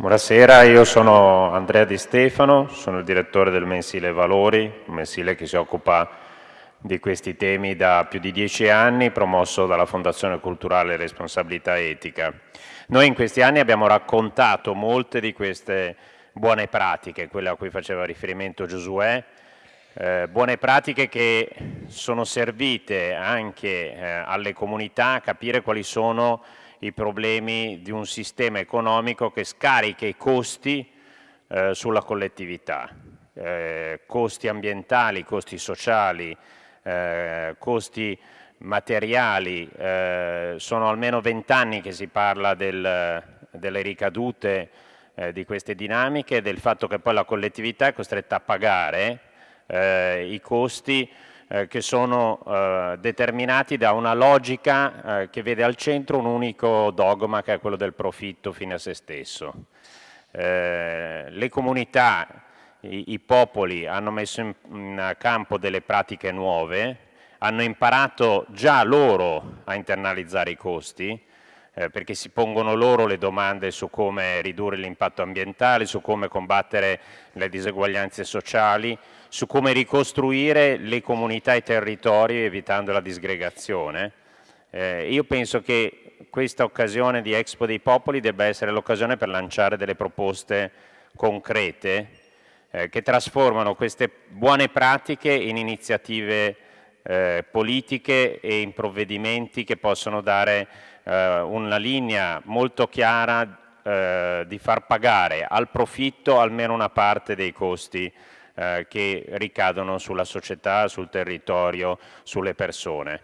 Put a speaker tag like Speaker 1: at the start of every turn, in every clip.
Speaker 1: Buonasera, io sono Andrea Di Stefano, sono il direttore del mensile Valori, un mensile che si occupa di questi temi da più di dieci anni, promosso dalla Fondazione Culturale Responsabilità Etica. Noi in questi anni abbiamo raccontato molte di queste buone pratiche, quelle a cui faceva riferimento Giosuè, eh, buone pratiche che sono servite anche eh, alle comunità a capire quali sono i problemi di un sistema economico che scarica i costi eh, sulla collettività, eh, costi ambientali, costi sociali, eh, costi materiali, eh, sono almeno vent'anni che si parla del, delle ricadute eh, di queste dinamiche, del fatto che poi la collettività è costretta a pagare eh, i costi eh, che sono eh, determinati da una logica eh, che vede al centro un unico dogma che è quello del profitto fine a se stesso. Eh, le comunità, i, i, popoli hanno messo in, in campo delle pratiche nuove, hanno imparato già loro a internalizzare i costi, eh, perché si pongono loro le domande su come ridurre l'impatto ambientale, su come combattere le diseguaglianze sociali, su come ricostruire le comunità e i territori evitando la disgregazione. Eh, io penso che questa occasione di Expo dei Popoli debba essere l'occasione per lanciare delle proposte concrete eh, che trasformano queste buone pratiche in iniziative eh, politiche e in provvedimenti che possono dare eh, una linea molto chiara eh, di far pagare al profitto almeno una parte dei costi eh, che ricadono sulla società, sul territorio, sulle persone.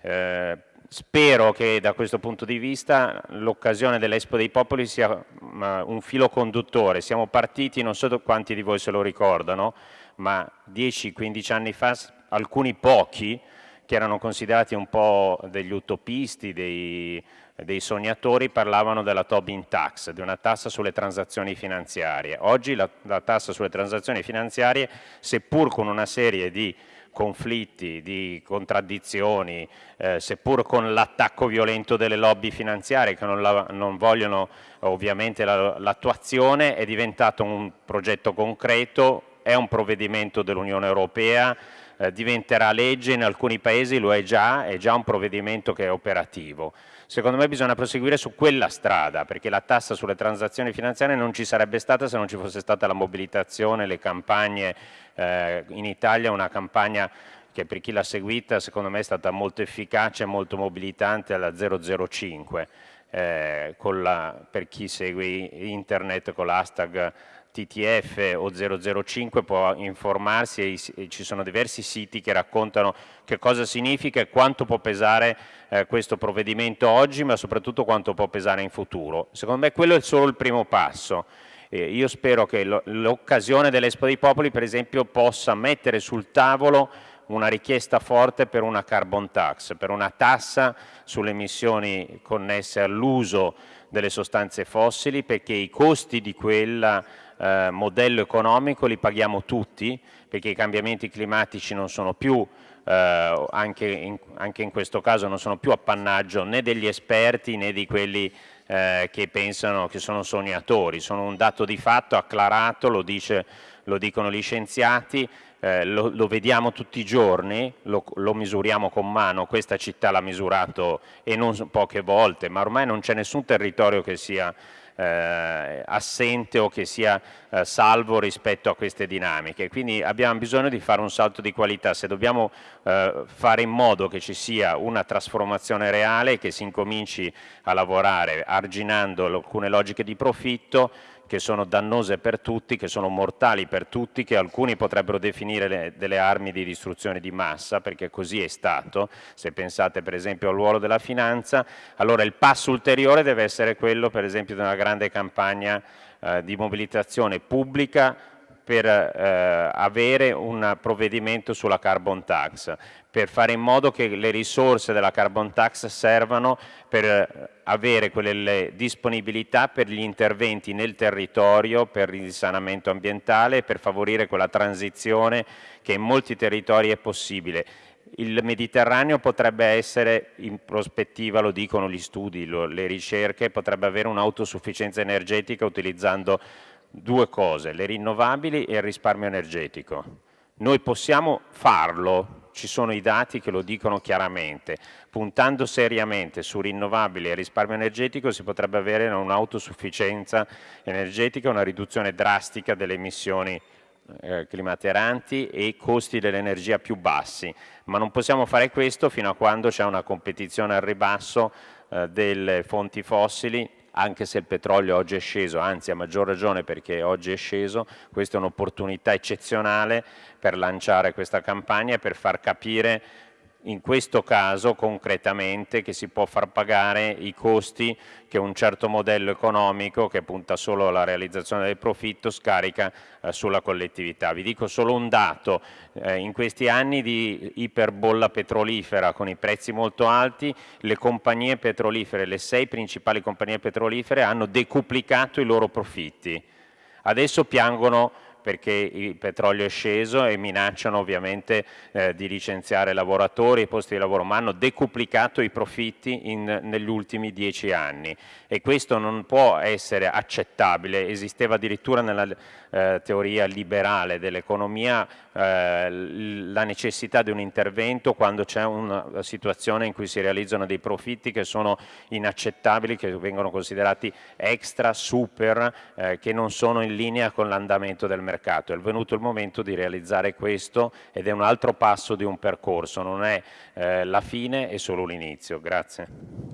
Speaker 1: Eh, spero che da questo punto di vista l'occasione dell'Expo dei Popoli sia un filo conduttore. Siamo partiti, non so quanti di voi se lo ricordano, ma 10-15 anni fa alcuni pochi che erano considerati un po' degli utopisti, dei, dei sognatori, parlavano della Tobin Tax, di una tassa sulle transazioni finanziarie. Oggi la, la tassa sulle transazioni finanziarie, seppur con una serie di conflitti, di contraddizioni, eh, seppur con l'attacco violento delle lobby finanziarie che non, la, non vogliono ovviamente l'attuazione, la, è diventato un progetto concreto, è un provvedimento dell'Unione Europea, eh, diventerà legge, in alcuni paesi lo è già, è già un provvedimento che è operativo. Secondo me bisogna proseguire su quella strada, perché la tassa sulle transazioni finanziarie non ci sarebbe stata se non ci fosse stata la mobilitazione, le campagne, eh, in Italia una campagna che per chi l'ha seguita secondo me è stata molto efficace e molto mobilitante alla 005, eh, la, per chi segue internet con l'hashtag TTF o 005 può informarsi e, ci sono diversi siti che raccontano che cosa significa e quanto può pesare eh, questo provvedimento oggi ma soprattutto quanto può pesare in futuro. Secondo me quello è solo il primo passo. Eh, io spero che l'occasione dell'Expo dei Popoli per esempio possa mettere sul tavolo una richiesta forte per una carbon tax, per una tassa sulle emissioni connesse all'uso delle sostanze fossili perché i costi di quella eh, modello economico li paghiamo tutti perché i cambiamenti climatici non sono più eh, anche, in, anche, in, questo caso non sono più appannaggio né degli esperti né di quelli eh, che pensano che sono sognatori, sono un dato di fatto acclarato, lo, dice, lo dicono gli scienziati, eh, lo, lo, vediamo tutti i giorni, lo, lo misuriamo con mano, questa città l'ha misurato e non poche volte, ma ormai non c'è nessun territorio che sia eh, assente o che sia eh, salvo rispetto a queste dinamiche. Quindi abbiamo bisogno di fare un salto di qualità, se dobbiamo eh, fare in modo che ci sia una trasformazione reale, che si incominci a lavorare arginando alcune logiche di profitto, che sono dannose per tutti, che sono mortali per tutti, che alcuni potrebbero definire le, delle armi di distruzione di massa, perché così è stato, se pensate per esempio al ruolo della finanza, allora il passo ulteriore deve essere quello per esempio di una grande campagna eh, di mobilitazione pubblica per eh, avere un provvedimento sulla carbon tax, per fare in modo che le risorse della carbon tax servano per eh, avere quelle disponibilità per gli interventi nel territorio, per il risanamento ambientale, per favorire quella transizione che in molti territori è possibile. Il Mediterraneo potrebbe essere, in prospettiva, lo dicono gli studi, lo, le ricerche, potrebbe avere un'autosufficienza energetica utilizzando due cose, le rinnovabili e il risparmio energetico. Noi possiamo farlo, ci sono i dati che lo dicono chiaramente, puntando seriamente su rinnovabili e risparmio energetico si potrebbe avere un'autosufficienza energetica, una riduzione drastica delle emissioni eh, climateranti e costi dell'energia più bassi, ma non possiamo fare questo fino a quando c'è una competizione al ribasso eh, delle fonti fossili anche se il petrolio oggi è sceso, anzi a maggior ragione perché oggi è sceso, questa è un'opportunità eccezionale per lanciare questa campagna e per far capire in questo caso concretamente che si può far pagare i costi che un certo modello economico che punta solo alla realizzazione del profitto scarica eh, sulla collettività. Vi dico solo un dato, eh, in questi anni di iperbolla petrolifera con i prezzi molto alti, le compagnie petrolifere, le sei principali compagnie petrolifere hanno decuplicato i loro profitti. Adesso piangono perché il petrolio è sceso e minacciano ovviamente eh, di licenziare lavoratori e posti di lavoro, ma hanno decuplicato i profitti in, negli ultimi dieci anni. E questo non può essere accettabile, esisteva addirittura nella eh, teoria liberale dell'economia eh, la necessità di un intervento quando c'è una situazione in cui si realizzano dei profitti che sono inaccettabili, che vengono considerati extra, super, eh, che non sono in linea con l'andamento del mercato mercato. È venuto il momento di realizzare questo ed è un altro passo di un percorso, non è eh, la fine, è solo l'inizio. Grazie.